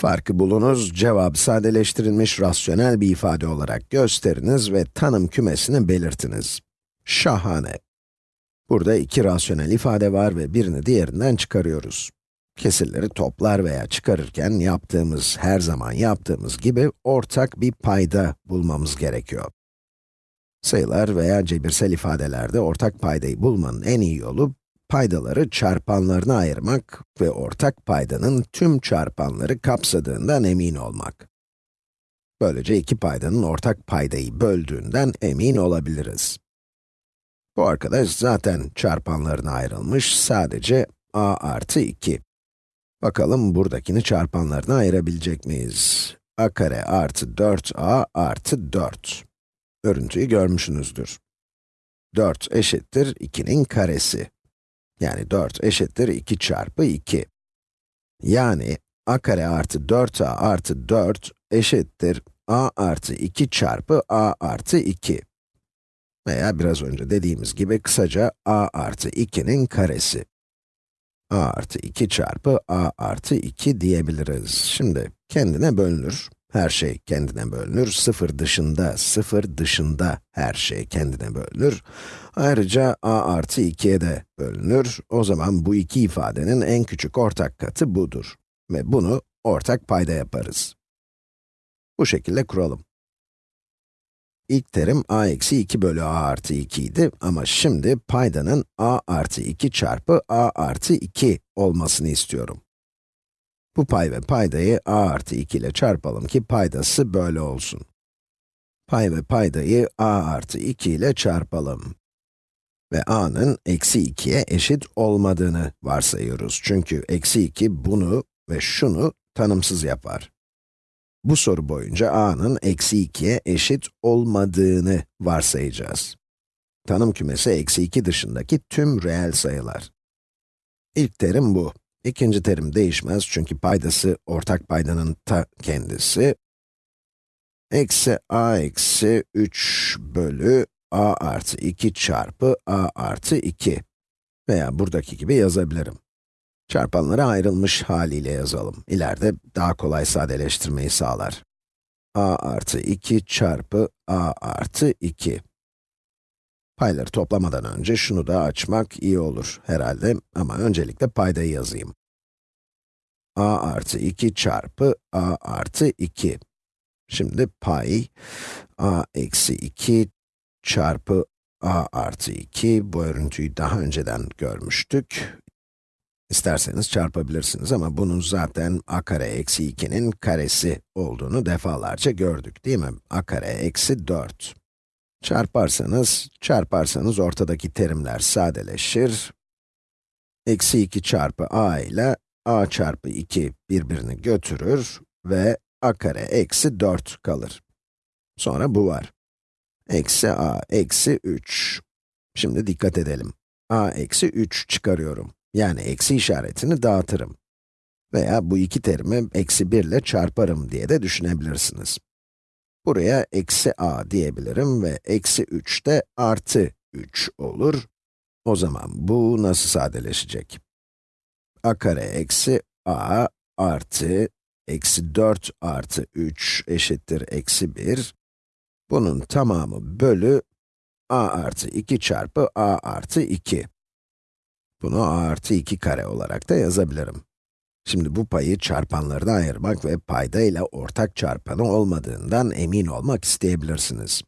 Farkı bulunuz, cevabı sadeleştirilmiş rasyonel bir ifade olarak gösteriniz ve tanım kümesini belirtiniz. Şahane. Burada iki rasyonel ifade var ve birini diğerinden çıkarıyoruz. Kesirleri toplar veya çıkarırken yaptığımız, her zaman yaptığımız gibi ortak bir payda bulmamız gerekiyor. Sayılar veya cebirsel ifadelerde ortak paydayı bulmanın en iyi yolu, paydaları çarpanlarına ayırmak ve ortak paydanın tüm çarpanları kapsadığından emin olmak. Böylece iki paydanın ortak paydayı böldüğünden emin olabiliriz. Bu arkadaş zaten çarpanlarına ayrılmış, sadece a artı 2. Bakalım buradakini çarpanlarına ayırabilecek miyiz? a kare artı 4a artı 4. Örüntüyü görmüşsünüzdür. 4 eşittir 2'nin karesi. Yani 4 eşittir 2 çarpı 2. Yani a kare artı 4a artı 4 eşittir a artı 2 çarpı a artı 2. Veya biraz önce dediğimiz gibi kısaca a artı 2'nin karesi. a artı 2 çarpı a artı 2 diyebiliriz. Şimdi kendine bölünür. Her şey kendine bölünür. Sıfır dışında, sıfır dışında her şey kendine bölünür. Ayrıca a artı 2'ye de bölünür. O zaman bu iki ifadenin en küçük ortak katı budur. Ve bunu ortak payda yaparız. Bu şekilde kuralım. İlk terim a eksi 2 bölü a artı 2 idi ama şimdi paydanın a artı 2 çarpı a artı 2 olmasını istiyorum. Bu pay ve paydayı a artı 2 ile çarpalım ki paydası böyle olsun. Pay ve paydayı a artı 2 ile çarpalım. Ve a'nın eksi 2'ye eşit olmadığını varsayıyoruz. Çünkü eksi 2 bunu ve şunu tanımsız yapar. Bu soru boyunca a'nın eksi 2'ye eşit olmadığını varsayacağız. Tanım kümesi eksi 2 dışındaki tüm reel sayılar. İlk terim bu. İkinci terim değişmez çünkü paydası ortak paydanın ta kendisi. Eksi a eksi 3 bölü a artı 2 çarpı a artı 2. Veya buradaki gibi yazabilirim. Çarpanlara ayrılmış haliyle yazalım. İleride daha kolay sadeleştirmeyi sağlar. a artı 2 çarpı a artı 2. Payları toplamadan önce şunu da açmak iyi olur herhalde ama öncelikle paydayı yazayım. a artı 2 çarpı a artı 2. Şimdi pay, a eksi 2 çarpı a artı 2, bu örüntüyü daha önceden görmüştük. İsterseniz çarpabilirsiniz ama bunun zaten a kare eksi 2'nin karesi olduğunu defalarca gördük değil mi? a kare eksi 4. Çarparsanız, çarparsanız ortadaki terimler sadeleşir. Eksi 2 çarpı a ile a çarpı 2 birbirini götürür ve a kare eksi 4 kalır. Sonra bu var. Eksi a eksi 3. Şimdi dikkat edelim. a eksi 3 çıkarıyorum. Yani eksi işaretini dağıtırım. Veya bu iki terimi eksi 1 ile çarparım diye de düşünebilirsiniz. Buraya eksi a diyebilirim ve eksi 3 de artı 3 olur. O zaman bu nasıl sadeleşecek? a kare eksi a artı eksi 4 artı 3 eşittir eksi 1. Bunun tamamı bölü a artı 2 çarpı a artı 2. Bunu a artı 2 kare olarak da yazabilirim. Şimdi bu payı çarpanlarına ayırmak ve payda ile ortak çarpanı olmadığından emin olmak isteyebilirsiniz.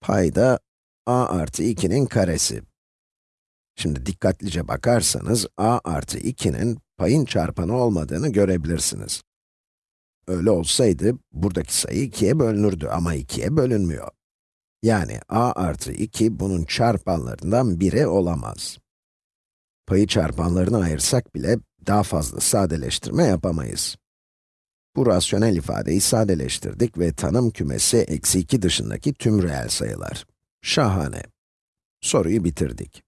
Payda a artı 2'nin karesi. Şimdi dikkatlice bakarsanız a artı 2'nin payın çarpanı olmadığını görebilirsiniz. Öyle olsaydı, buradaki sayı 2'ye bölünürdü ama 2'ye bölünmüyor. Yani a artı 2 bunun çarpanlarından biri olamaz. Payı çarpanlarına ayırsak bile daha fazla sadeleştirme yapamayız. Bu rasyonel ifadeyi sadeleştirdik ve tanım kümesi eksi 2 dışındaki tüm reel sayılar. Şahane. Soruyu bitirdik.